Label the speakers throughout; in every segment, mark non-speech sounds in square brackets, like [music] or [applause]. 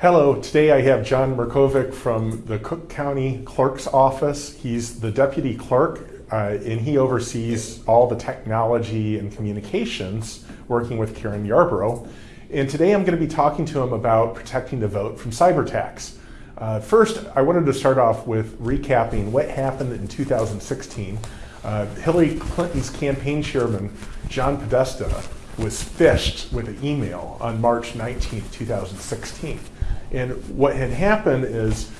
Speaker 1: Hello, today I have John Mirkovic from the Cook County Clerk's Office. He's the deputy clerk uh, and he oversees all the technology and communications working with Karen Yarbrough. And today I'm going to be talking to him about protecting the vote from cyber attacks. Uh, first, I wanted to start off with recapping what happened in 2016. Uh, Hillary Clinton's campaign chairman, John Podesta, was phished with an email on March 19, 2016. And what had happened is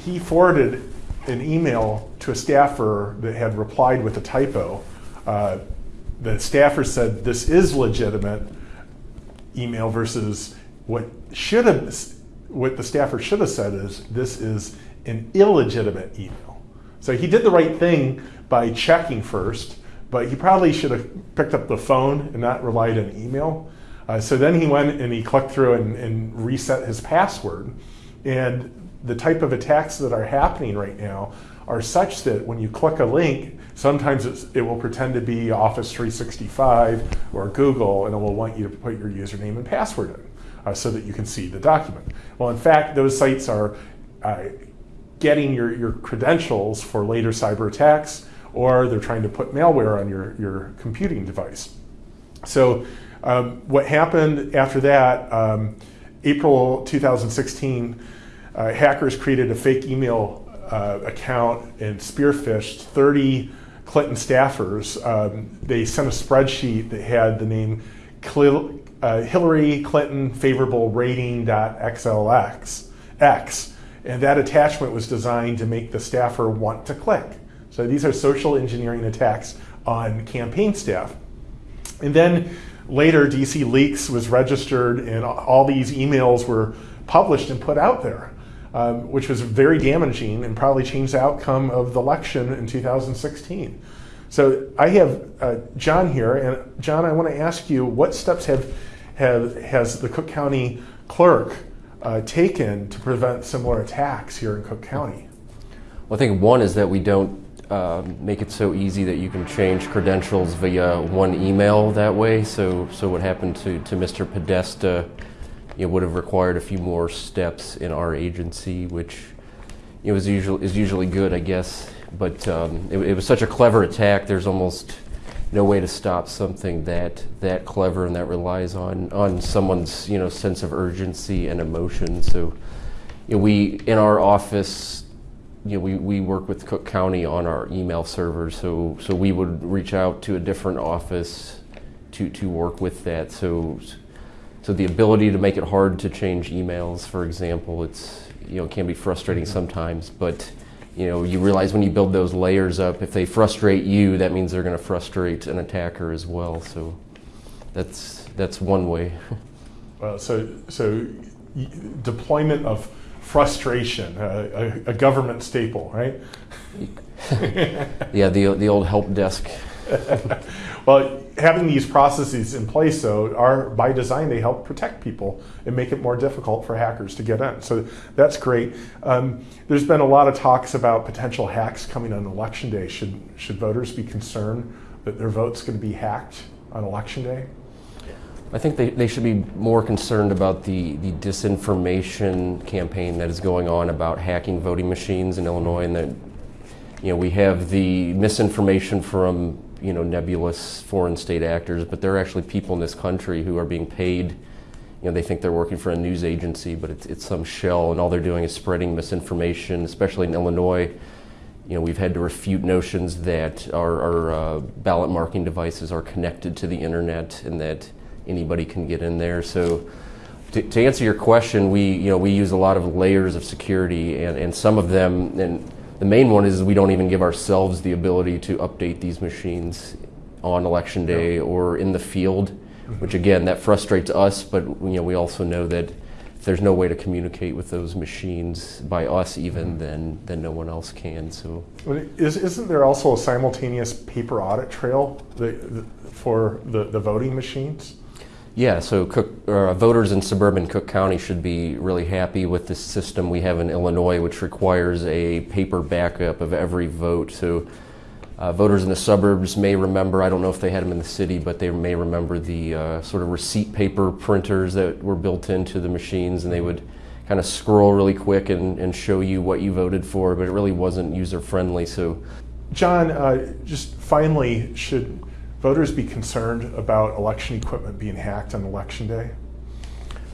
Speaker 1: he forwarded an email to a staffer that had replied with a typo. Uh, the staffer said, this is legitimate email versus what should have, what the staffer should have said is, this is an illegitimate email. So he did the right thing by checking first, but he probably should have picked up the phone and not relied on email. Uh, so then he went and he clicked through and, and reset his password. And the type of attacks that are happening right now are such that when you click a link, sometimes it will pretend to be Office 365 or Google, and it will want you to put your username and password in uh, so that you can see the document. Well, in fact, those sites are uh, getting your, your credentials for later cyber attacks, or they're trying to put malware on your, your computing device. So um, what happened after that, um, April 2016, uh, hackers created a fake email uh, account and spearphished 30 Clinton staffers. Um, they sent a spreadsheet that had the name Cl uh, Hillary Clinton favorable rating.xlx, X, and that attachment was designed to make the staffer want to click. So these are social engineering attacks on campaign staff. And then later, DC Leaks was registered and all these emails were published and put out there, um, which was very damaging and probably changed the outcome of the election in 2016. So I have uh, John here, and John, I want to ask you, what steps have, have has the Cook County clerk uh, taken to prevent similar attacks here in Cook County?
Speaker 2: Well, I think one is that we don't um, make it so easy that you can change credentials via one email that way. So, so what happened to, to Mr. Podesta know, would have required a few more steps in our agency, which know, is, usually, is usually good, I guess. But um, it, it, was such a clever attack, there's almost no way to stop something that, that clever and that relies on, on someone's you know, sense of urgency and emotion. So you know, we, in our office, you know, we, we work with Cook County on our email servers, so so we would reach out to a different office to to work with that. So so the ability to make it hard to change emails, for example, it's you know can be frustrating mm-hmm. sometimes, but you know you realize when you build those layers up, if they frustrate you, that means they're going to frustrate an attacker as well. So that's that's one way. [laughs]
Speaker 1: Well, so so deployment of frustration, uh, a, a, government staple, right?
Speaker 2: yeah, the, the old help desk. [laughs]
Speaker 1: well, having these processes in place, though, are by design, they help protect people and make it more difficult for hackers to get in. So that's great. Um, there's been a lot of talks about potential hacks coming on election day. Should, should voters be concerned that their vote's going to be hacked on election day?
Speaker 2: I think they, they should be more concerned about the, the disinformation campaign that is going on about hacking voting machines in Illinois and that you know we have the misinformation from you know nebulous foreign state actors but there are actually people in this country who are being paid you know they think they're working for a news agency but it's, it's some shell and all they're doing is spreading misinformation especially in Illinois. You know, we've had to refute notions that our, our uh, ballot marking devices are connected to the internet and that anybody can get in there. So to, to, answer your question, we, you know, we use a lot of layers of security and, and some of them, and the main one is we don't even give ourselves the ability to update these machines on election day or in the field, which again, that frustrates us, but you know, we also know that if there's no way to communicate with those machines by us even, mm-hmm. then, then no one else can, so.
Speaker 1: Is, isn't there also a simultaneous paper audit trail for the, the voting machines?
Speaker 2: Yeah, so Cook, uh, voters in suburban Cook County should be really happy with the system we have in Illinois, which requires a paper backup of every vote. So uh, voters in the suburbs may remember, I don't know if they had them in the city, but they may remember the uh, sort of receipt paper printers that were built into the machines, and they would kind of scroll really quick and, and show you what you voted for, but it really wasn't user friendly. So,
Speaker 1: John, uh, just finally, should voters be concerned about election equipment being hacked on election day?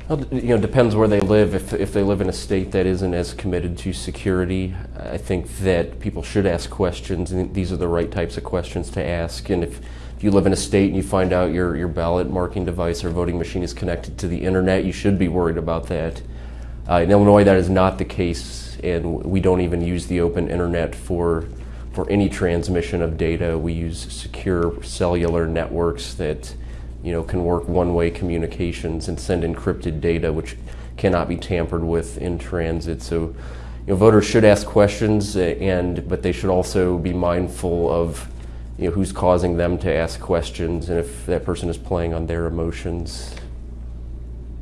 Speaker 2: well, you know, depends where they live. If, if they live in a state that isn't as committed to security, I think that people should ask questions, and these are the right types of questions to ask. And if, if you live in a state and you find out your, your ballot marking device or voting machine is connected to the internet, you should be worried about that. Uh, in Illinois, that is not the case, and we don't even use the open internet for for any transmission of data. We use secure cellular networks that you know can work one-way communications and send encrypted data, which cannot be tampered with in transit. So, you know, voters should ask questions, uh, and but they should also be mindful of you know who's causing them to ask questions, and if that person is playing on their emotions.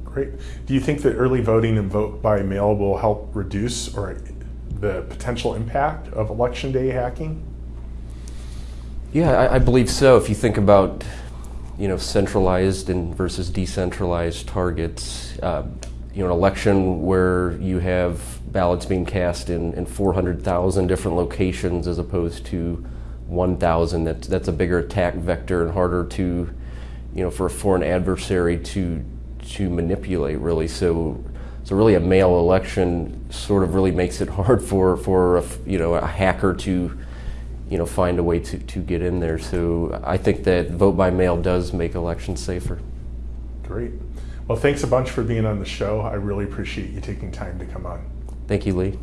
Speaker 1: Great. Do you think that early voting and vote by mail will help reduce or the potential impact of election day hacking?
Speaker 2: Yeah, I, I believe so. If you think about, you know, centralized and versus decentralized targets, uh, you know, an election where you have ballots being cast in, in 400,000 different locations as opposed to 1,000, that's, that's a bigger attack vector and harder to, you know, for a foreign adversary to, to manipulate, really. So, so really a mail election sort of really makes it [laughs] hard for, for a, you know, a hacker to, you know, find a way to, to get in there. So I think that vote by mail does make elections safer.
Speaker 1: Great. Well, thanks a bunch for being on the show. I really appreciate you taking time to come on.
Speaker 2: Thank you, Lee.